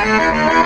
Música